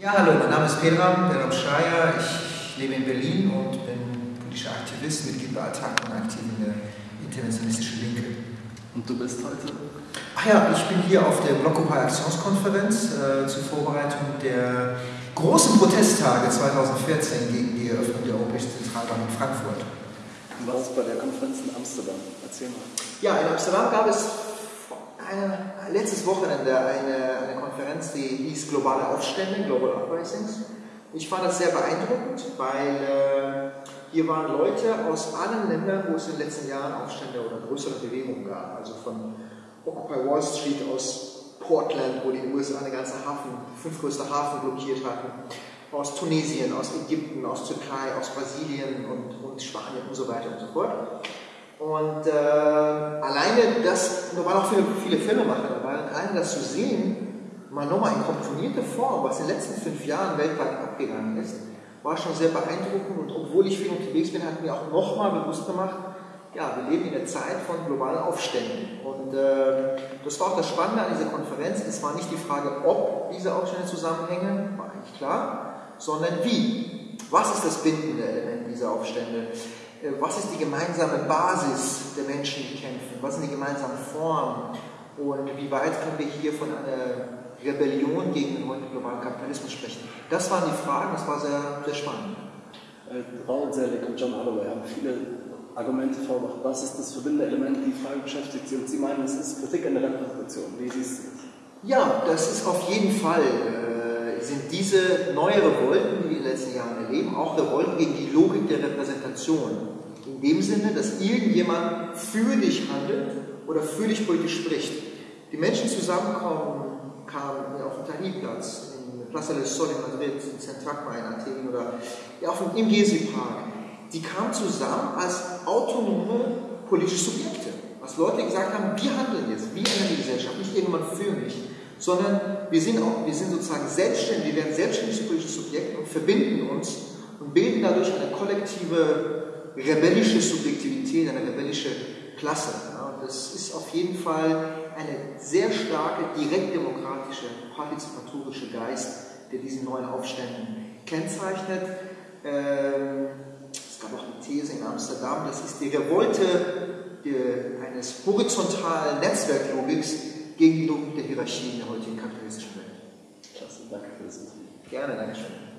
Ja, hallo, mein Name ist Pedram, Pedram Schreier. Ich lebe in Berlin und bin politischer Aktivist, Mitglied bei Attac und aktiv in der internationalistischen Linke. Und du bist heute? Ach ja, ich bin hier auf der Blockupy Aktionskonferenz äh, zur Vorbereitung der großen Protesttage 2014 gegen die Eröffnung der Europäischen Zentralbank in Frankfurt. Du warst bei der Konferenz in Amsterdam. Erzähl mal. Ja, in Amsterdam gab es eine, letztes Wochenende eine, eine Konferenz, die Globale Aufstände, Global Uprisings. Ich fand das sehr beeindruckend, weil äh, hier waren Leute aus allen Ländern, wo es in den letzten Jahren Aufstände oder größere Bewegungen gab. Also von Occupy Wall Street aus Portland, wo die USA den ganzen Hafen, fünf größte Hafen blockiert hatten, aus Tunesien, aus Ägypten, aus Türkei, aus Brasilien und, und Spanien und so weiter und so fort. Und äh, alleine das, da waren auch viele, viele Filmemacher dabei, alleine das zu sehen, mal nochmal in komponierte Form, was in den letzten fünf Jahren weltweit abgegangen ist, war schon sehr beeindruckend. Und obwohl ich viel unterwegs bin, hat mir auch nochmal bewusst gemacht, ja, wir leben in der Zeit von globalen Aufständen. Und äh, das war auch das Spannende an dieser Konferenz. Es war nicht die Frage, ob diese Aufstände zusammenhängen, war eigentlich klar, sondern wie. Was ist das bindende Element dieser Aufstände? Äh, was ist die gemeinsame Basis der Menschen, die kämpfen? Was sind die gemeinsamen Formen? Und wie weit können wir hier von einer Rebellion gegen den heutigen globalen Kapitalismus sprechen? Das waren die Fragen, das war sehr, sehr spannend. Äh, Raul Selig und John Holloway haben viele Argumente vorgebracht. Was ist das verbindende Element? Die Frage beschäftigt Sie und Sie meinen, es ist Kritik an der Repräsentation. Wie siehst du? Ja, das ist auf jeden Fall. Äh, sind diese neue Revolten, die wir in den letzten Jahren erleben, auch Revolten gegen die Logik der Repräsentation. In dem Sinne, dass irgendjemand für dich handelt oder für dich politisch spricht. Die Menschen zusammenkommen, kamen auf dem Tahrirplatz, in Plaza del Sol in Madrid, in Centracma in Athen oder auf dem, im Gezi-Park. Die kamen zusammen als autonome politische Subjekte. Als Leute gesagt haben, wir handeln jetzt, wir ändern die Gesellschaft, nicht irgendjemand für mich, sondern wir sind, auch, wir sind sozusagen selbstständig, wir werden selbstständige politische Subjekte und verbinden uns und bilden dadurch eine kollektive rebellische Subjektivität, eine rebellische Klasse. Ja, das ist auf jeden Fall eine sehr starke, direktdemokratische, partizipatorische Geist, der diesen neuen Aufständen kennzeichnet. Ähm, es gab auch eine These in Amsterdam, das ist die Revolte eines horizontalen Netzwerklogiks gegen die Logik der Hierarchie in der heutigen kapitalistischen Welt. Klasse, danke für das. Gerne, danke schön.